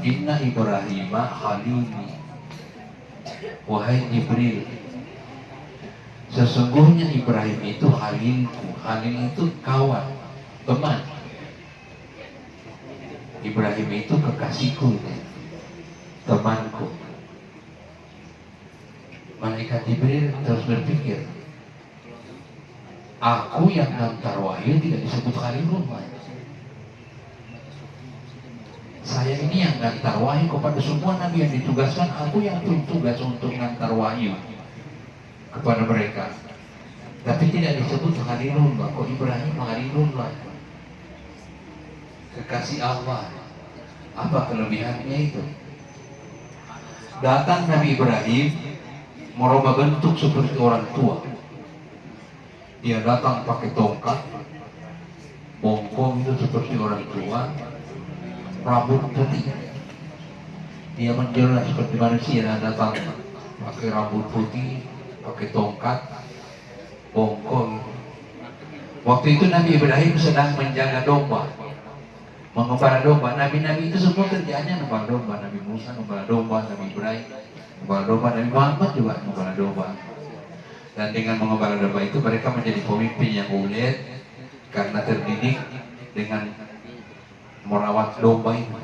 Inna Ibrahim Khalili. Wahai Jibril Sesungguhnya Ibrahim itu halilku. Halil itu kawan Teman. Ibrahim itu kekasihku Temanku. Malaikat Jibril terus berpikir Aku yang ngantar wahyu tidak disebut Khalilullah saya ini yang ngantar wahyu kepada semua nabi yang ditugaskan. Aku yang tugas untuk ngantar wahyu kepada mereka. Tapi tidak disebut Khalilullah kok Ibrahim Khalilullah kekasih Allah. Apa kelebihannya itu? Datang Nabi Ibrahim merubah bentuk seperti orang tua. Dia datang pakai tongkat bongkong itu seperti orang tua rambut putih. Dia menjelas seperti manusia dan datang. Pakai rambut putih pakai tongkat bongkong waktu itu Nabi Ibrahim sedang menjaga domba mengembara domba. Nabi-Nabi itu semua kerjaannya mengembara domba. Nabi Musa mengembara domba Nabi Ibrahim mengembara domba Nabi Muhammad juga mengembara domba. Dan dengan mengembara domba itu mereka menjadi pemimpin yang ulet karena terdidik dengan merawat domba ini.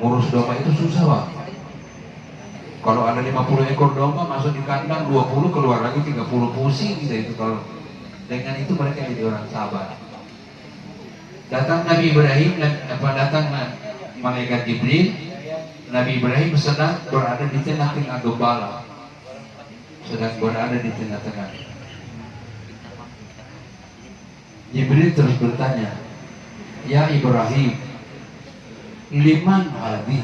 Ngurus domba itu susah bang kalau ada 50 ekor domba masuk di kandang 20 keluar lagi 30 pusing gitu itu kalau dengan itu mereka jadi orang sabar. Datang Nabi Ibrahim apa datang malaikat Jibril. Nabi Ibrahim sedang berada di tengah-tengah gembala sedang berada di tengah-tengah. Jibril terus bertanya Ya Ibrahim. Liman hadi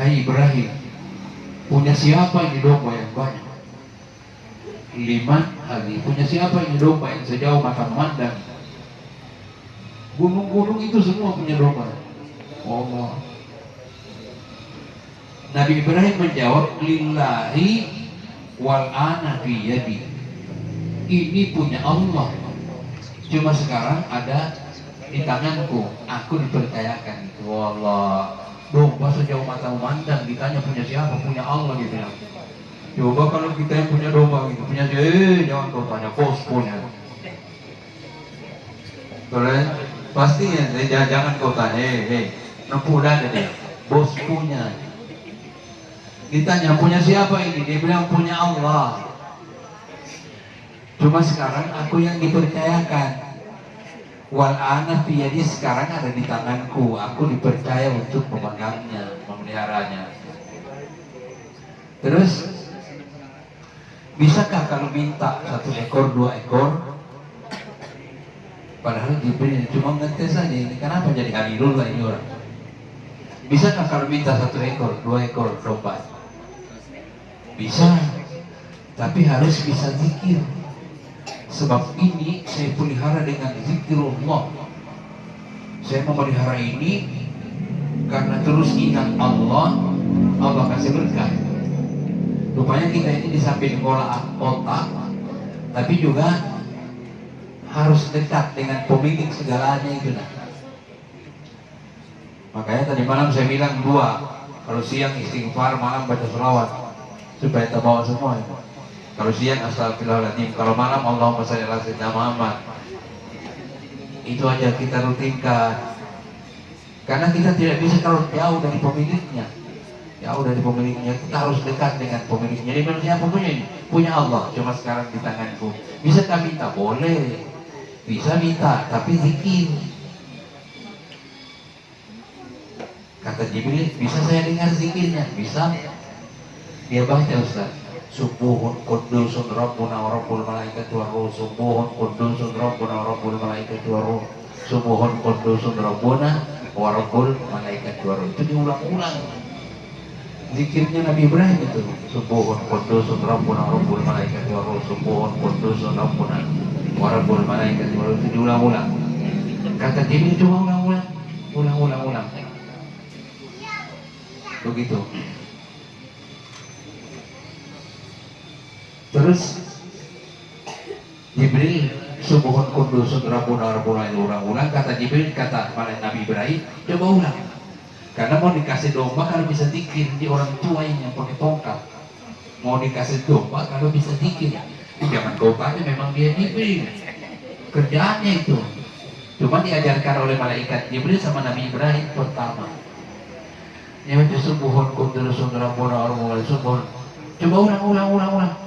Hai Ibrahim Punya siapa ini domba yang banyak? Liman hadi Punya siapa ini domba yang sejauh mata memandang? Gunung-gunung itu semua punya domba. Allah. Nabi Ibrahim menjawab Lillahi wal ana yadi. Ini punya Allah. Cuma sekarang ada di tanganku aku dipercayakan. Itu Allah domba sejauh mata memandang ditanya punya siapa? Punya Allah gitu ya coba kalau kita yang punya domba gitu punya eh jangan kau tanya bos punya. Boleh? Pasti ya jangan, jangan kau tanya eh hey, nempuh ada dia. Bos punya. Ditanya punya siapa ini? Dia bilang punya Allah. Cuma sekarang aku yang dipercayakan wal ana jadi sekarang ada di tanganku. Aku dipercaya untuk memegangnya memeliharanya. Terus bisakah kalau minta satu ekor dua ekor? Padahal Jibril cuma ngetes saja ini kenapa jadi halilullah ini orang? Bisakah kalau minta satu ekor dua ekor domba? Bisa tapi harus bisa zikir Sebab ini saya pelihara dengan zikrullah. Saya memelihara ini karena terus ingat Allah, Allah kasih berkah. Rupanya kita ini di samping olah otak, tapi juga harus dekat dengan pemilik segalanya itu. Nah. Makanya tadi malam saya bilang dua, kalau siang istighfar, malam baca selawat supaya terbawa semua. itu. Kalau siang astagfirullahaladzim, kalau malam Allahumma salli ala sayyidina Muhammad. Itu aja kita rutinkan. Karena kita tidak bisa kalau jauh dari pemiliknya. Jauh dari pemiliknya, kita harus dekat dengan pemiliknya. Jadi manusia apa punya ini? Punya Allah, cuma sekarang di tanganku. Bisa tak minta? Boleh. Bisa minta, tapi zikir. Kata Jibril, bisa saya dengar zikirnya? Bisa. Dia baca Ustaz subuhun kudusun rabbuna wa rabbul malaikati wa ruh. Subuhun kudusun rabbuna wa rabbul malaikati wa ruh. Subuhun kudusun rabbuna wa rabbul malaikati wa ruh. Itu diulang-ulang. Zikirnya Nabi Ibrahim itu. Subuhun kudusun rabbuna wa rabbul malaikati wa ruh. Subuhun kudusun rabbuna wa rabbul malaikati wa ruh. Itu diulang-ulang. Kata Jibril cuma ulang-ulang. Ulang-ulang-ulang. Begitu Terus Jibril subuhun kudus rabbuna rabbuna ulang-ulang kata Jibril kata pada Nabi Ibrahim coba ulang Karena mau dikasih domba kalau bisa dikir di orang tua yang pakai tongkat. Mau dikasih domba kalau bisa dikir. Jangan kau tanya memang dia diberi. Kerjaannya itu. Cuma diajarkan oleh malaikat Jibril sama Nabi Ibrahim pertama. Ya justru buhon kuntul sundara bona orang subuh. Coba ulang, ulang, ulang, ulang.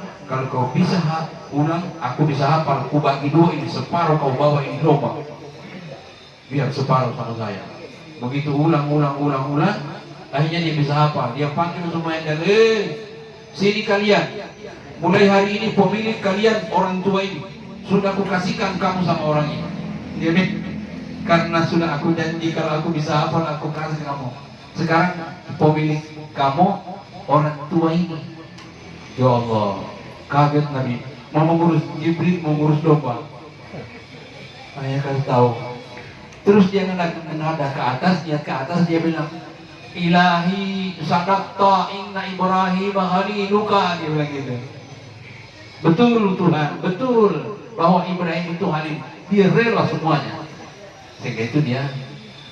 Kau bisa ulang, aku bisa hafal. Aku bagi dua ini separuh kau bawa ini domba. Biar separuh sama saya. Begitu ulang ulang ulang ulang akhirnya dia bisa apa dia panggil semuanya dan eh sini kalian. Mulai hari ini pemilik kalian orang tua ini sudah aku kasihkan kamu sama orang ini. Dia karena sudah aku janji kalau aku bisa hafal aku kasih kamu. Sekarang pemilik kamu orang tua ini. Ya Allah kaget Nabi mau mengurus Jibril mengurus domba ayah kasih tahu Terus dia menghadap ke atas, dia ke atas dia bilang, Ilahi sadaqta inna Ibrahim luka dia bilang gitu. Betul Tuhan, betul bahwa Ibrahim itu halim. Dia rela semuanya. Sehingga itu dia.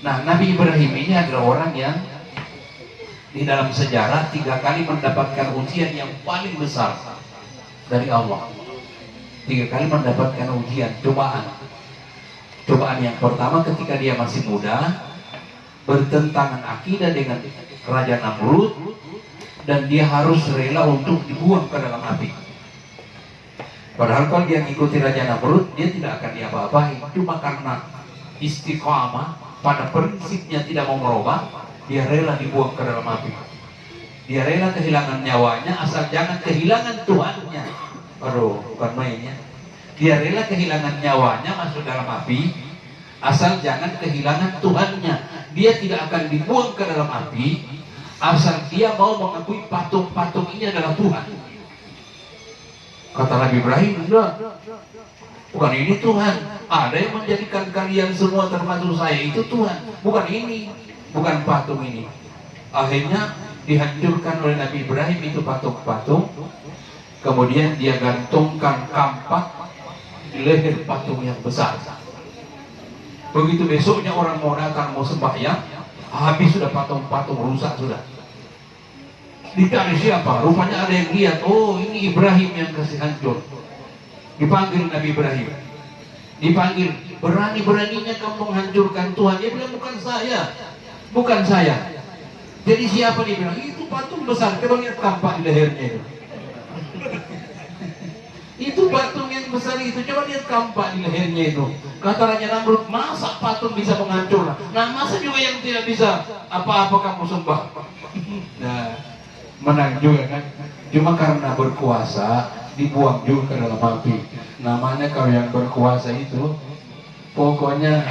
Nah, Nabi Ibrahim ini adalah orang yang di dalam sejarah tiga kali mendapatkan ujian yang paling besar dari Allah. Tiga kali mendapatkan ujian, cobaan Cobaan yang pertama ketika dia masih muda bertentangan akidah dengan Raja Namrud dan dia harus rela untuk dibuang ke dalam api. Padahal kalau dia mengikuti Raja Namrud, dia tidak akan diapa-apain. Cuma karena istiqamah pada prinsipnya tidak mau merubah, dia rela dibuang ke dalam api. Dia rela kehilangan nyawanya asal jangan kehilangan Tuhannya. Aduh, bukan mainnya. Dia rela kehilangan nyawanya masuk dalam api, asal jangan kehilangan Tuhannya. Dia tidak akan dibuang ke dalam api, asal dia mau mengakui patung-patung ini adalah Tuhan. Kata Nabi Ibrahim, bukan ini Tuhan. Ada yang menjadikan kalian semua termasuk saya itu Tuhan, bukan ini, bukan patung ini. Akhirnya dihancurkan oleh Nabi Ibrahim itu patung-patung. Kemudian dia gantungkan kampak leher patung yang besar. Begitu besoknya orang mau datang mau sembahyang, habis sudah patung-patung rusak sudah. Dicari siapa? Rupanya ada yang lihat, oh ini Ibrahim yang kasih hancur. Dipanggil Nabi Ibrahim. Dipanggil, berani-beraninya kamu menghancurkan Tuhan. Dia bilang, bukan saya. Bukan saya. Jadi siapa dia bilang? Itu patung besar. Coba lihat tampak di lehernya itu. Itu patung yang besar itu, coba lihat kampak di lehernya itu. Kata Raja Namrud, masa patung bisa menghancur? Nah, masa juga yang tidak bisa apa-apa kamu sembah? Nah, menang juga kan? Cuma karena berkuasa, dibuang juga dalam api. Namanya kalau yang berkuasa itu, pokoknya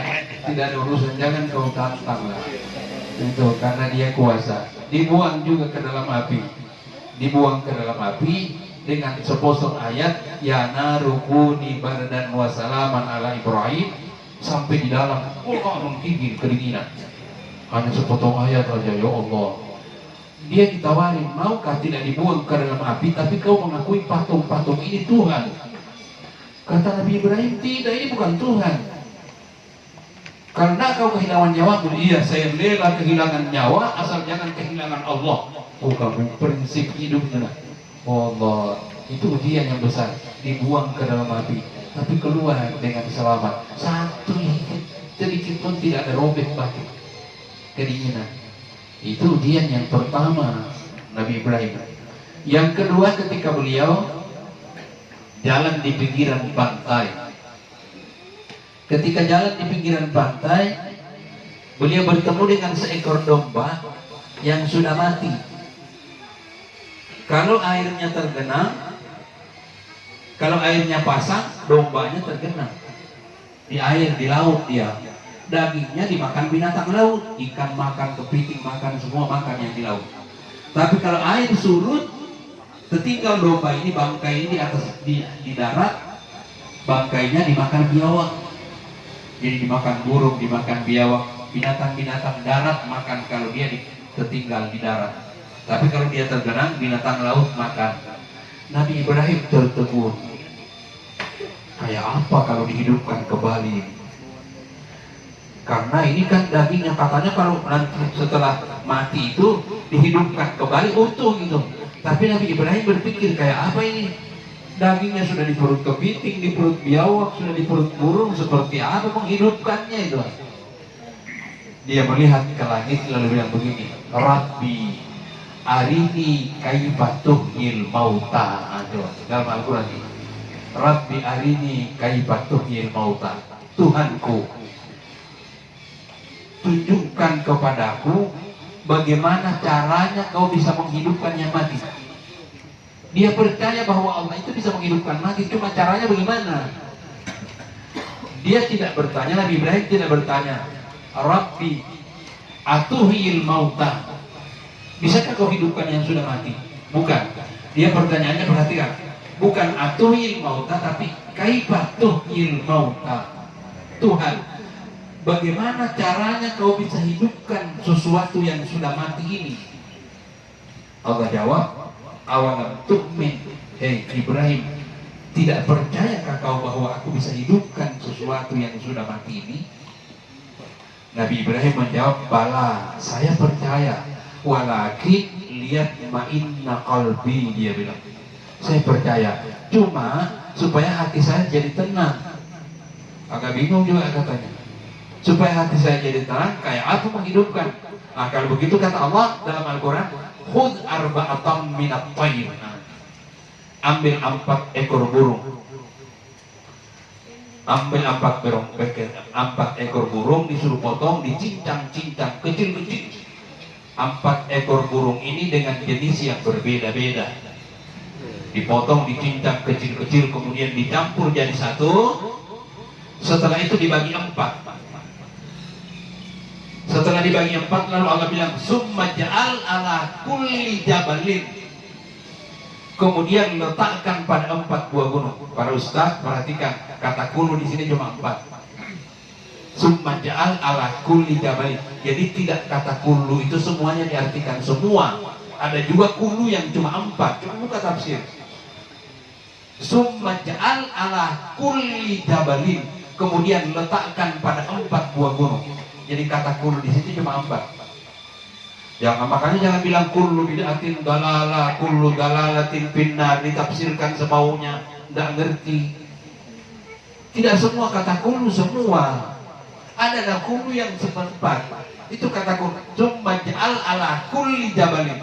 tidak ada urusan, jangan kau tantang lah. Itu, karena dia kuasa. Dibuang juga ke dalam api. Dibuang ke dalam api, dengan sepotong ayat ya narukuni bardan wa salaman ala Ibrahim sampai di dalam Allah menggigil kedinginan hanya sepotong ayat saja ya Allah dia ditawari maukah tidak dibuang ke dalam api tapi kau mengakui patung-patung ini Tuhan kata Nabi Ibrahim tidak ini bukan Tuhan karena kau kehilangan nyawa iya saya rela kehilangan nyawa asal jangan kehilangan Allah. Bukan prinsip hidupnya Allah itu ujian yang besar. Dibuang ke dalam api tapi keluar dengan selamat. Satu sedikit pun tidak ada robek batu kedinginan. Itu ujian yang pertama Nabi Ibrahim. Yang kedua ketika beliau jalan di pinggiran pantai ketika jalan di pinggiran pantai beliau bertemu dengan seekor domba yang sudah mati kalau airnya tergenang, kalau airnya pasang, dombanya tergenang. Di air, di laut dia. Dagingnya dimakan binatang laut. Ikan makan, kepiting makan, semua makan yang di laut. Tapi kalau air surut, tertinggal domba ini, bangkai ini di atas di, di darat, bangkainya dimakan biawak. Jadi dimakan burung, dimakan biawak, binatang-binatang darat makan kalau dia di, tertinggal di darat. Tapi kalau dia tergenang, binatang laut makan. Nabi Ibrahim tertegun. Kayak apa kalau dihidupkan kembali? karena ini kan dagingnya katanya kalau nanti setelah mati itu dihidupkan kembali utuh gitu tapi Nabi Ibrahim berpikir kayak apa ini dagingnya sudah di perut kepiting di perut biawak sudah di perut burung seperti apa menghidupkannya itu? Dia melihat ke langit lalu bilang begini Rabbi arini kaifatuh il mauta. Aduh dalam Al-Quran ini. Rabbi arini kaifatuh il mauta. Tuhanku tunjukkan kepadaku bagaimana caranya kau bisa menghidupkan yang mati. Dia percaya bahwa Allah itu bisa menghidupkan mati, cuma caranya bagaimana? Dia tidak bertanya, Nabi Ibrahim tidak bertanya, Rabbi atuhil mauta. Bisakah kau hidupkan yang sudah mati? Bukan. Dia pertanyaannya perhatikan. Bukan atuhil mauta, tapi kaifatuhil mauta. Tuhan, Bagaimana caranya kau bisa hidupkan sesuatu yang sudah mati ini? Allah jawab, awalam tu'min, hei Ibrahim, tidak percayakah kau bahwa aku bisa hidupkan sesuatu yang sudah mati ini? Nabi Ibrahim menjawab, bala, saya percaya. Walakin lihat ma'inna qalbi, dia bilang. Saya percaya, cuma supaya hati saya jadi tenang. Agak bingung juga katanya supaya hati saya jadi tenang kayak apa menghidupkan nah begitu kata Allah dalam Al-Quran khud arba'atam minat nah, ambil empat ekor burung. Ambil empat burung empat ekor burung disuruh potong dicincang-cincang kecil-kecil. Empat ekor burung ini dengan jenis yang berbeda-beda. Dipotong dicincang kecil-kecil kemudian dicampur jadi satu. Setelah itu dibagi empat setelah dibagi empat lalu Allah bilang summa ja'al ala kulli jabalin. Kemudian letakkan pada empat buah gunung. Para ustaz perhatikan kata kulu di sini cuma empat. Summa ja'al ala kulli jabalin. Jadi tidak kata kulu itu semuanya diartikan semua. Ada juga kulu yang cuma empat. Cuma buka tafsir. Summa ja'al ala kulli jabalin. Kemudian letakkan pada empat buah gunung jadi kata kulu di situ cuma empat. Jangan makanya jangan bilang kullu bid'atin dalala, kullu dalalatin pinnar ditafsirkan semaunya, tidak ngerti. Tidak semua kata kullu semua. Ada ada kullu yang seperempat. Itu kata kullu. Cuma ja'al ala kulli jabalin.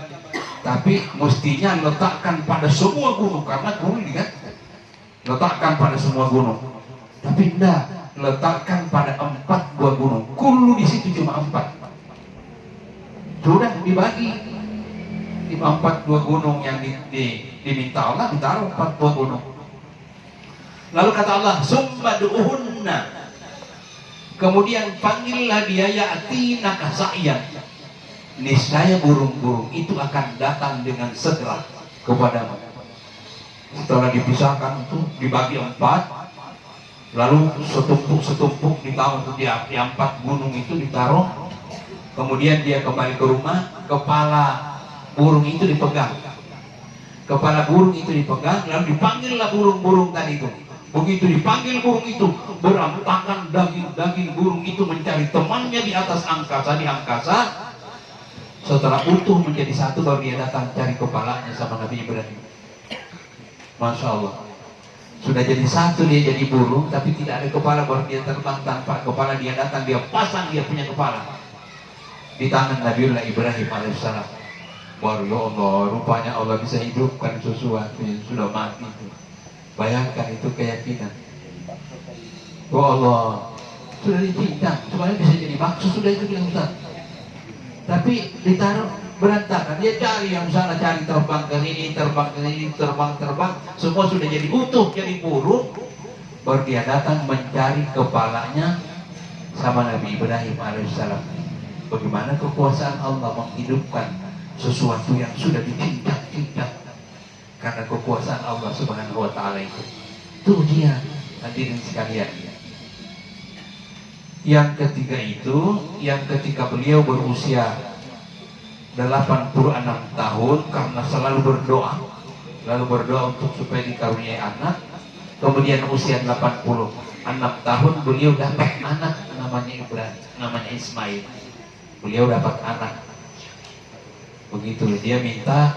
Tapi mestinya letakkan pada semua gunung karena kulli kan. Letakkan pada semua gunung. Tapi tidak letakkan pada empat buah gunung. Kulu di situ cuma empat. Sudah dibagi di empat buah gunung yang di, di, diminta Allah ditaruh empat buah gunung. Lalu kata Allah, summaduhunna. Kemudian panggillah dia yatina kasa'yan. Niscaya burung-burung itu akan datang dengan segera kepadamu. Setelah dipisahkan itu dibagi empat, lalu setumpuk-setumpuk ditaruh di, di empat gunung itu ditaruh. Kemudian dia kembali ke rumah kepala burung itu dipegang. Kepala burung itu dipegang lalu dipanggillah burung-burung tadi itu. Begitu dipanggil burung itu berantakan daging-daging burung itu mencari temannya di atas angkasa di angkasa. Setelah utuh menjadi satu baru dia datang cari kepalanya sama Nabi Ibrahim. Masya Allah sudah jadi satu dia jadi burung tapi tidak ada kepala. Baru dia terbang tanpa kepala dia datang dia pasang dia punya kepala. Di tangan Nabiullah Ibrahim alaihissalam. Baru ya Allah rupanya Allah bisa hidupkan sesuatu yang sudah mati itu. Bayangkan itu keyakinan. Oh Allah sudah dicincang supaya bisa jadi maksud sudah itu bilang tapi ditaruh berantakan. Dia cari yang sana cari terbang ke sini terbang ke sini terbang terbang. Semua sudah jadi utuh jadi burung baru dia datang mencari kepalanya sama Nabi Ibrahim alaihissalam. Bagaimana kekuasaan Allah menghidupkan sesuatu yang sudah dicincang-cincang? Karena kekuasaan Allah subhanahu wa ta'ala itu. Itu dia hadirin sekalian. Yang ketiga itu yang ketika beliau berusia 86 tahun karena selalu berdoa. Lalu berdoa untuk supaya dikaruniai anak. Kemudian usia 80 enam tahun beliau dapat anak namanya Ibrahim namanya Ismail. Beliau dapat anak. Begitu dia minta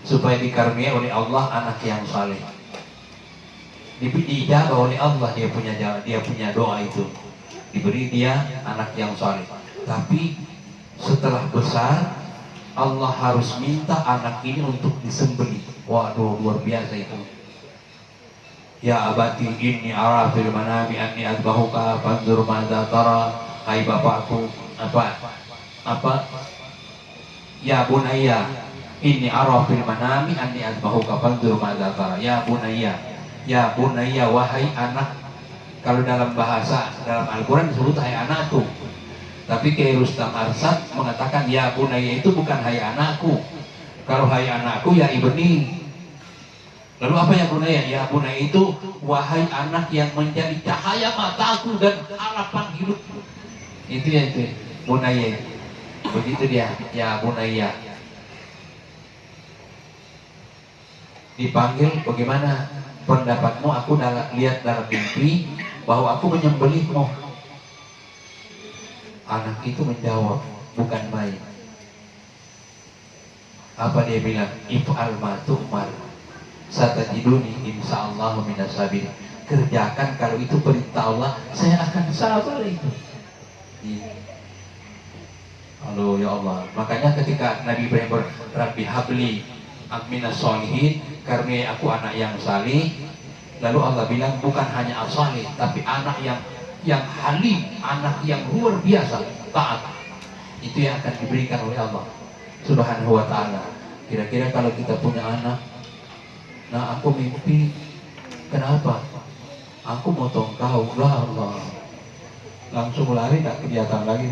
supaya dikaruniai oleh Allah anak yang saleh. Dijawab oleh Allah dia punya dia punya doa itu. Diberi dia anak yang saleh. Tapi setelah besar Allah harus minta anak ini untuk disembelih. Waduh luar biasa itu. Ya abati inni ara fil manami anni adbahuka fanzur madza tara. Hai bapakku apa apa? Ya bunayya inni ara fil manami anni adbahuka fanzur madza ya bunayya ya bunayya wahai anak. Kalau dalam bahasa dalam Al-Qur'an disebut hai anakku tapi Kiai Rustam Arsad mengatakan ya bunayya itu bukan hai anakku kalau hai anakku ya ibni Lalu apa yang bunaya? Ya bunaya itu wahai anak yang menjadi cahaya mataku dan harapan hidupku. Itu ya itu bunaya. Begitu dia. Ya bunaya. Dipanggil bagaimana pendapatmu? Aku lihat dalam mimpi bahwa aku menyembelihmu. Anak itu menjawab, bukan baik. Apa dia bilang? If'al ma tu'mar satajiduni insyaallah minasabir kerjakan kalau itu perintah Allah saya akan sabar itu. Halo ya Allah. Makanya ketika Nabi Ibrahim berrabi habli minas solihin karena aku anak yang salih lalu Allah bilang bukan hanya asalih tapi anak yang yang halim anak yang luar biasa taat. Itu yang akan diberikan oleh Allah subhanahu wa ta'ala. Kira-kira kalau kita punya anak Nah aku mimpi. Kenapa? Aku mau tahu kau Allah. Langsung lari tak kelihatan lagi